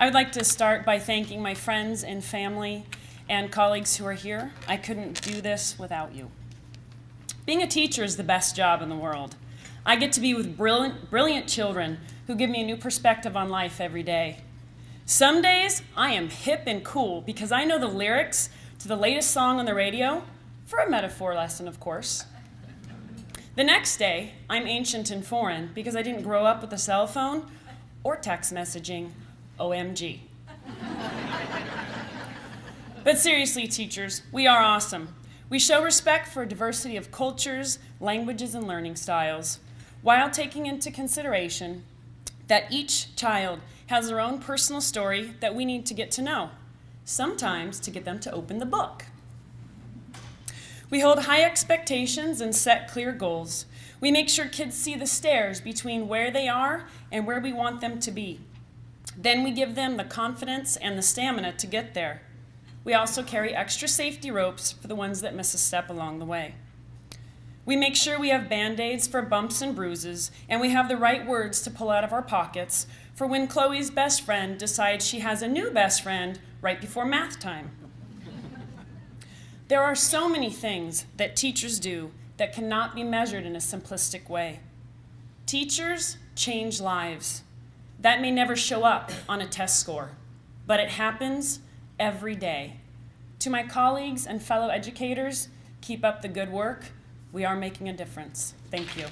I would like to start by thanking my friends and family and colleagues who are here. I couldn't do this without you. Being a teacher is the best job in the world. I get to be with brilliant, brilliant children who give me a new perspective on life every day. Some days I am hip and cool because I know the lyrics to the latest song on the radio, for a metaphor lesson, of course. The next day, I'm ancient and foreign because I didn't grow up with a cell phone or text messaging. OMG. but seriously, teachers, we are awesome. We show respect for a diversity of cultures, languages, and learning styles, while taking into consideration that each child has their own personal story that we need to get to know, sometimes to get them to open the book. We hold high expectations and set clear goals. We make sure kids see the stairs between where they are and where we want them to be. Then we give them the confidence and the stamina to get there. We also carry extra safety ropes for the ones that miss a step along the way. We make sure we have band-aids for bumps and bruises, and we have the right words to pull out of our pockets for when Chloe's best friend decides she has a new best friend right before math time. There are so many things that teachers do that cannot be measured in a simplistic way. Teachers change lives. That may never show up on a test score, but it happens every day. To my colleagues and fellow educators, keep up the good work. We are making a difference. Thank you.